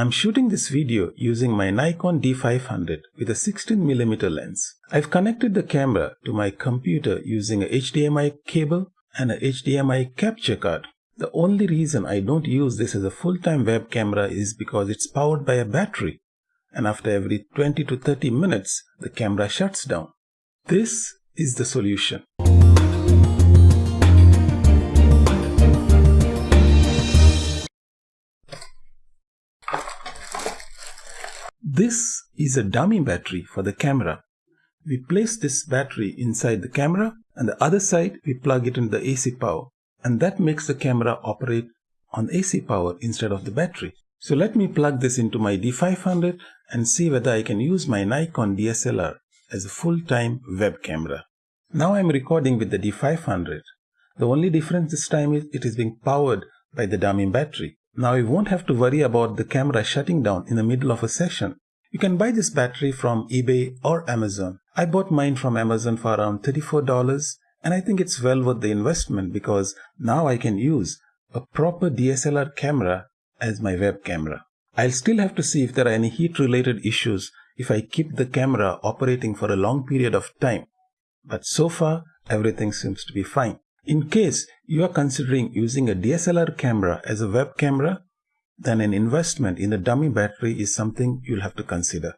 I'm shooting this video using my Nikon D500 with a 16mm lens. I've connected the camera to my computer using a HDMI cable and a HDMI capture card. The only reason I don't use this as a full-time web camera is because it's powered by a battery and after every 20 to 30 minutes the camera shuts down. This is the solution. This is a dummy battery for the camera. We place this battery inside the camera and the other side we plug it into the AC power and that makes the camera operate on AC power instead of the battery. So let me plug this into my D500 and see whether I can use my Nikon DSLR as a full-time web camera. Now I'm recording with the D500. The only difference this time is it is being powered by the dummy battery. Now you won't have to worry about the camera shutting down in the middle of a session. You can buy this battery from eBay or Amazon. I bought mine from Amazon for around $34 and I think it's well worth the investment because now I can use a proper DSLR camera as my web camera. I'll still have to see if there are any heat related issues if I keep the camera operating for a long period of time. But so far everything seems to be fine. In case you are considering using a DSLR camera as a web camera, then an investment in a dummy battery is something you'll have to consider.